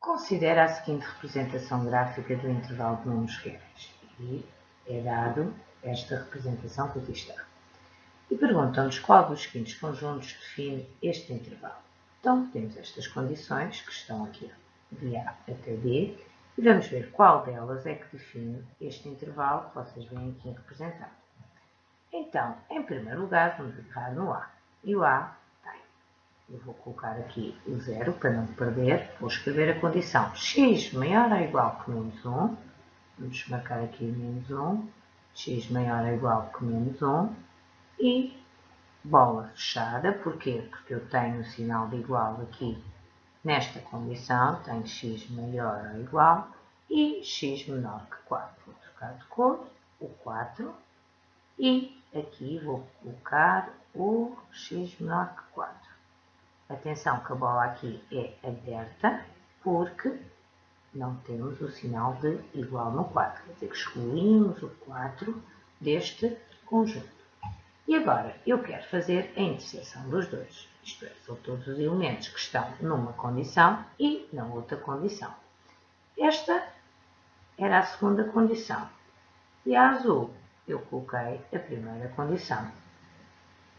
Considera a seguinte representação gráfica do intervalo de números reais. E é dado esta representação que aqui está. E perguntam-nos qual dos seguintes conjuntos define este intervalo. Então, temos estas condições que estão aqui de A até D e vamos ver qual delas é que define este intervalo que vocês veem aqui representado. Então, em primeiro lugar, vamos agarrar no A. E o A. Eu vou colocar aqui o zero para não perder. Vou escrever a condição x maior ou igual que menos 1. Vamos marcar aqui menos 1. x maior ou igual que menos 1. E bola fechada. Porquê? Porque eu tenho o sinal de igual aqui nesta condição. Tenho x maior ou igual e x menor que 4. Vou trocar de cor o 4 e aqui vou colocar o x menor que 4. Atenção que a bola aqui é aberta, porque não temos o sinal de igual no 4. Quer dizer que excluímos o 4 deste conjunto. E agora, eu quero fazer a interseção dos dois. Isto é, são todos os elementos que estão numa condição e na outra condição. Esta era a segunda condição. E a azul eu coloquei a primeira condição.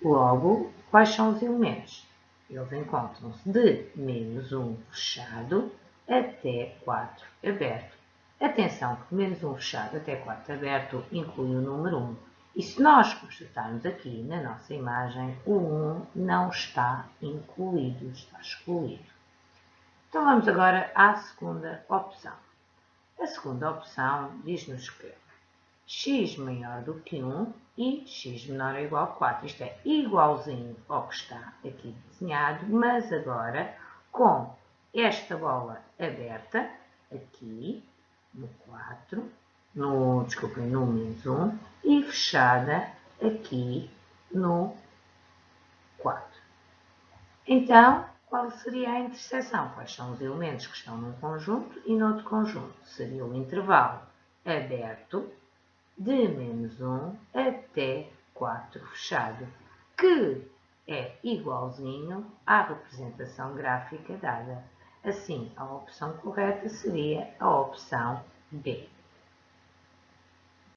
Logo, quais são os elementos? Eles encontram-se de menos 1 fechado até 4 aberto. Atenção que menos 1 fechado até 4 aberto inclui o número 1. E se nós constatarmos aqui na nossa imagem, o 1 não está incluído, está excluído. Então vamos agora à segunda opção. A segunda opção diz-nos que x maior do que 1 e x menor ou igual a 4. Isto é igualzinho ao que está aqui desenhado, mas agora com esta bola aberta, aqui, no 4, no, desculpem, no menos 1, e fechada aqui no 4. Então, qual seria a interseção? Quais são os elementos que estão num conjunto e no outro conjunto? Seria o intervalo aberto de menos 1 até 4 fechado, que é igualzinho à representação gráfica dada. Assim, a opção correta seria a opção B.